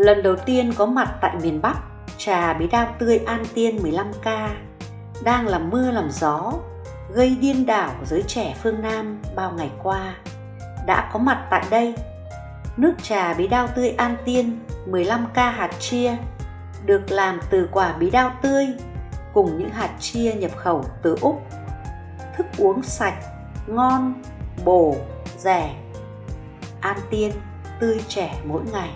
lần đầu tiên có mặt tại miền Bắc, trà bí đao tươi An Tiên 15K đang làm mưa làm gió, gây điên đảo giới trẻ phương Nam bao ngày qua, đã có mặt tại đây. Nước trà bí đao tươi An Tiên 15K hạt chia được làm từ quả bí đao tươi cùng những hạt chia nhập khẩu từ Úc. Thức uống sạch, ngon, bổ, rẻ. An Tiên, tươi trẻ mỗi ngày.